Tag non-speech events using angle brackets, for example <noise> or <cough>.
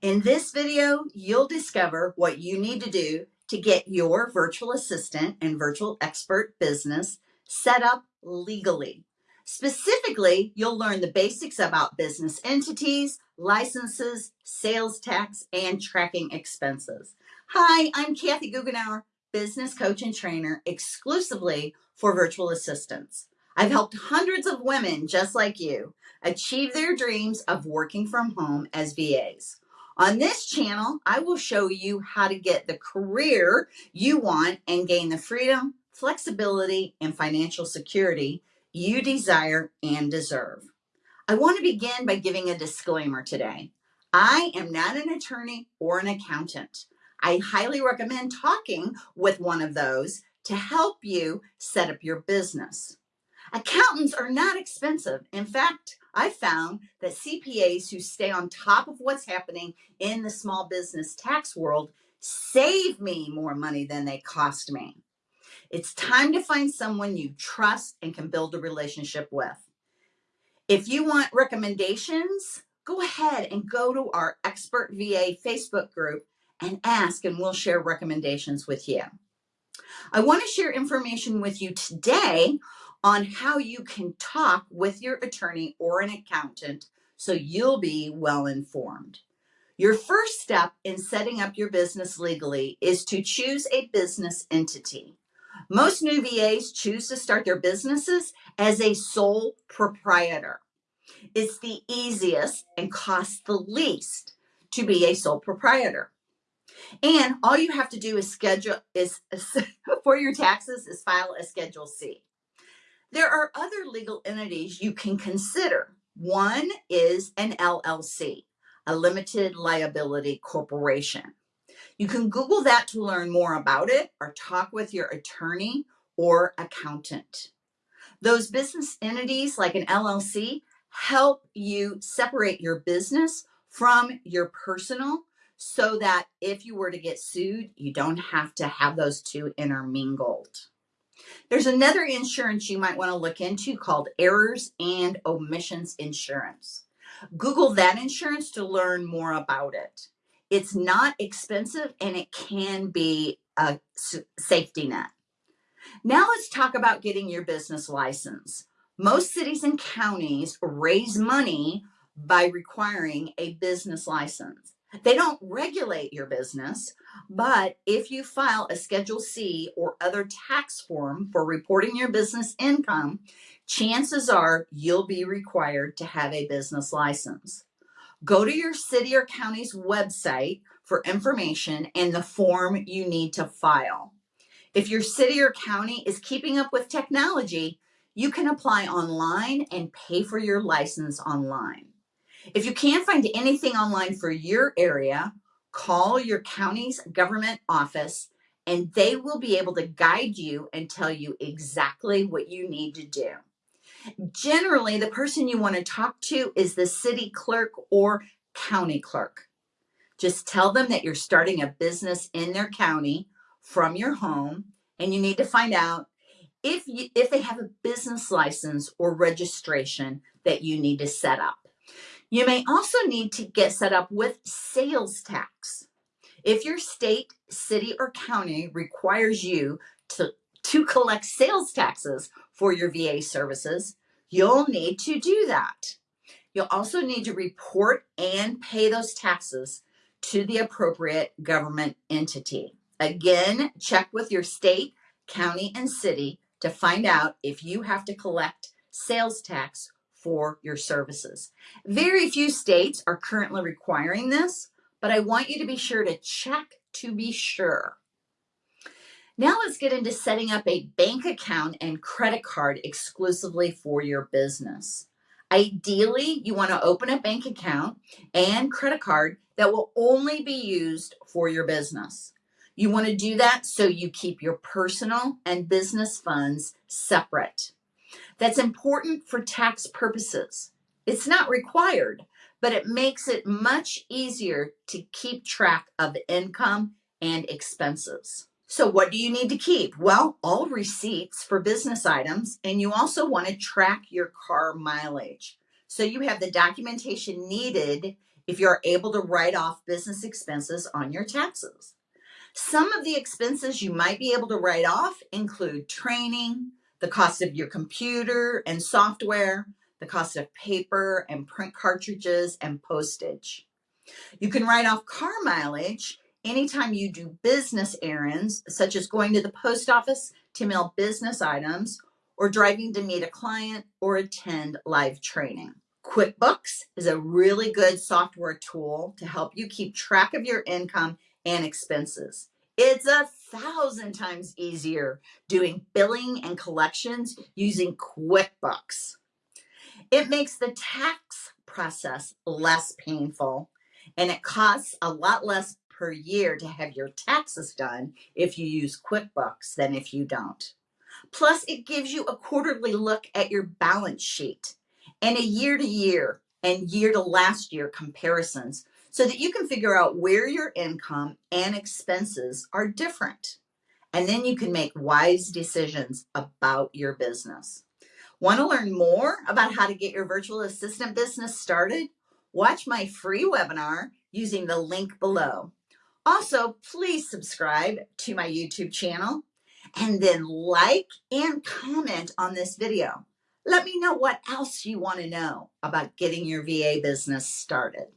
In this video, you'll discover what you need to do to get your virtual assistant and virtual expert business set up legally. Specifically, you'll learn the basics about business entities, licenses, sales tax, and tracking expenses. Hi, I'm Kathy Goughenour, business coach and trainer exclusively for virtual assistants. I've helped hundreds of women just like you achieve their dreams of working from home as VAs. On this channel, I will show you how to get the career you want and gain the freedom, flexibility, and financial security you desire and deserve. I want to begin by giving a disclaimer today. I am not an attorney or an accountant. I highly recommend talking with one of those to help you set up your business. Accountants are not expensive. In fact, I found that CPAs who stay on top of what's happening in the small business tax world save me more money than they cost me. It's time to find someone you trust and can build a relationship with. If you want recommendations, go ahead and go to our Expert VA Facebook group and ask, and we'll share recommendations with you. I want to share information with you today on how you can talk with your attorney or an accountant so you'll be well informed. Your first step in setting up your business legally is to choose a business entity. Most new VAs choose to start their businesses as a sole proprietor. It's the easiest and costs the least to be a sole proprietor. And all you have to do is schedule is <laughs> for your taxes is file a schedule C. There are other legal entities you can consider. One is an LLC, a limited liability corporation. You can Google that to learn more about it or talk with your attorney or accountant. Those business entities like an LLC help you separate your business from your personal so that if you were to get sued, you don't have to have those two intermingled. There's another insurance you might want to look into called errors and omissions insurance. Google that insurance to learn more about it. It's not expensive and it can be a safety net. Now let's talk about getting your business license. Most cities and counties raise money by requiring a business license. They don't regulate your business, but if you file a Schedule C or other tax form for reporting your business income, chances are you'll be required to have a business license. Go to your city or county's website for information and the form you need to file. If your city or county is keeping up with technology, you can apply online and pay for your license online. If you can't find anything online for your area, call your county's government office and they will be able to guide you and tell you exactly what you need to do. Generally, the person you want to talk to is the city clerk or county clerk. Just tell them that you're starting a business in their county from your home and you need to find out if you, if they have a business license or registration that you need to set up. You may also need to get set up with sales tax. If your state, city, or county requires you to, to collect sales taxes for your VA services, you'll need to do that. You'll also need to report and pay those taxes to the appropriate government entity. Again, check with your state, county, and city to find out if you have to collect sales tax for your services. Very few states are currently requiring this, but I want you to be sure to check to be sure. Now let's get into setting up a bank account and credit card exclusively for your business. Ideally, you want to open a bank account and credit card that will only be used for your business. You want to do that so you keep your personal and business funds separate. That's important for tax purposes. It's not required, but it makes it much easier to keep track of income and expenses. So what do you need to keep? Well, all receipts for business items, and you also want to track your car mileage. So you have the documentation needed if you're able to write off business expenses on your taxes. Some of the expenses you might be able to write off include training, the cost of your computer and software, the cost of paper and print cartridges and postage. You can write off car mileage anytime you do business errands, such as going to the post office to mail business items or driving to meet a client or attend live training. QuickBooks is a really good software tool to help you keep track of your income and expenses. It's a thousand times easier doing billing and collections using QuickBooks. It makes the tax process less painful and it costs a lot less per year to have your taxes done if you use QuickBooks than if you don't. Plus, it gives you a quarterly look at your balance sheet and a year to year and year to last year comparisons so that you can figure out where your income and expenses are different. And then you can make wise decisions about your business. Want to learn more about how to get your virtual assistant business started? Watch my free webinar using the link below. Also, please subscribe to my YouTube channel and then like and comment on this video. Let me know what else you want to know about getting your VA business started.